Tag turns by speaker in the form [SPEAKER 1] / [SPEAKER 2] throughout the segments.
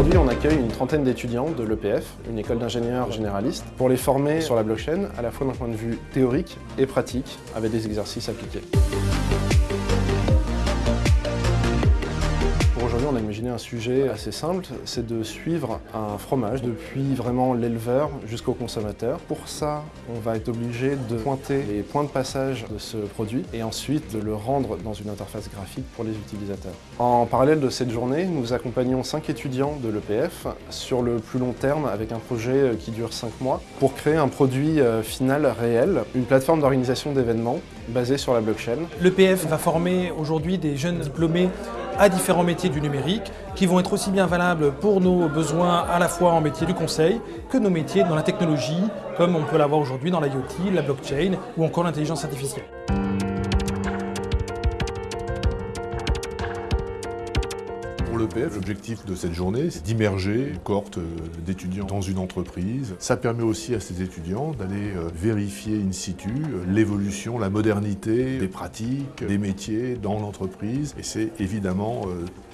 [SPEAKER 1] Aujourd'hui, on accueille une trentaine d'étudiants de l'EPF, une école d'ingénieurs généralistes, pour les former sur la blockchain, à la fois d'un point de vue théorique et pratique, avec des exercices appliqués. On a imaginé un sujet assez simple, c'est de suivre un fromage depuis vraiment l'éleveur jusqu'au consommateur. Pour ça, on va être obligé de pointer les points de passage de ce produit et ensuite de le rendre dans une interface graphique pour les utilisateurs. En parallèle de cette journée, nous accompagnons 5 étudiants de l'EPF sur le plus long terme avec un projet qui dure 5 mois pour créer un produit euh, final réel, une plateforme d'organisation d'événements basée sur la blockchain.
[SPEAKER 2] L'EPF va former aujourd'hui des jeunes diplômés à différents métiers du numérique qui vont être aussi bien valables pour nos besoins à la fois en métier du conseil que nos métiers dans la technologie comme on peut l'avoir aujourd'hui dans l'IoT, la blockchain ou encore l'intelligence artificielle.
[SPEAKER 3] L'objectif de cette journée, c'est d'immerger une cohorte euh, d'étudiants dans une entreprise. Ça permet aussi à ces étudiants d'aller euh, vérifier in situ euh, l'évolution, la modernité des pratiques, des métiers dans l'entreprise. Et c'est évidemment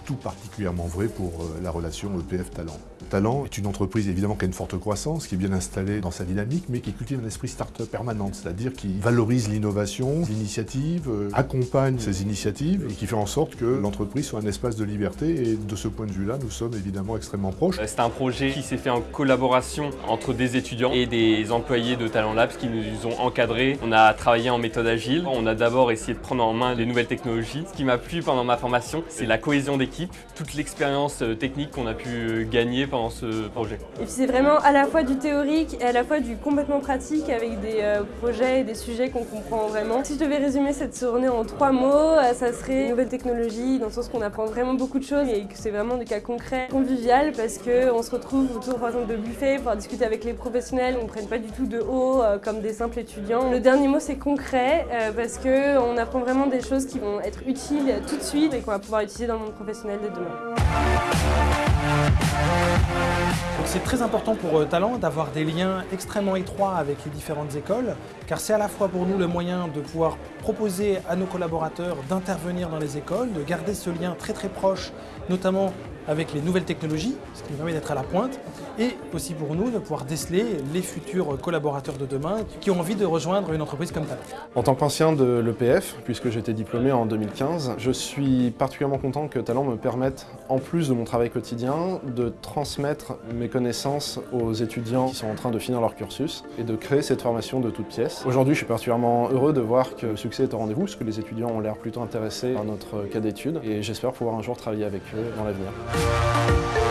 [SPEAKER 3] tout particulièrement vrai pour la relation EPF-Talent. Talent est une entreprise évidemment qui a une forte croissance, qui est bien installée dans sa dynamique, mais qui cultive un esprit start-up permanent, c'est-à-dire qui valorise l'innovation, l'initiative, accompagne ces initiatives et qui fait en sorte que l'entreprise soit un espace de liberté et de ce point de vue-là, nous sommes évidemment extrêmement proches.
[SPEAKER 4] C'est un projet qui s'est fait en collaboration entre des étudiants et des employés de Talent Labs qui nous ont encadrés. On a travaillé en méthode agile. On a d'abord essayé de prendre en main les nouvelles technologies. Ce qui m'a plu pendant ma formation, c'est la cohésion d'équipe, toute l'expérience euh, technique qu'on a pu euh, gagner pendant ce projet.
[SPEAKER 5] Et puis c'est vraiment à la fois du théorique et à la fois du complètement pratique avec des euh, projets et des sujets qu'on comprend vraiment. Si je devais résumer cette journée en trois mots, ça serait nouvelle technologie, dans le sens qu'on apprend vraiment beaucoup de choses et que c'est vraiment des cas concrets, convivial parce qu'on se retrouve autour par exemple de buffet pour discuter avec les professionnels, on ne prenne pas du tout de haut comme des simples étudiants. Le dernier mot c'est concret parce qu'on apprend vraiment des choses qui vont être utiles tout de suite et qu'on va pouvoir utiliser dans le monde professionnel de demain.
[SPEAKER 2] C'est très important pour euh, Talent d'avoir des liens extrêmement étroits avec les différentes écoles, car c'est à la fois pour nous le moyen de pouvoir proposer à nos collaborateurs d'intervenir dans les écoles, de garder ce lien très très proche, notamment avec les nouvelles technologies, ce qui nous permet d'être à la pointe, et aussi pour nous de pouvoir déceler les futurs collaborateurs de demain qui ont envie de rejoindre une entreprise comme Talent.
[SPEAKER 1] En tant qu'ancien de l'EPF, puisque été diplômé en 2015, je suis particulièrement content que Talent me permette, en plus de mon travail de transmettre mes connaissances aux étudiants qui sont en train de finir leur cursus et de créer cette formation de toutes pièces. Aujourd'hui, je suis particulièrement heureux de voir que le succès est au rendez-vous, parce que les étudiants ont l'air plutôt intéressés par notre cas d'études, et j'espère pouvoir un jour travailler avec eux dans l'avenir.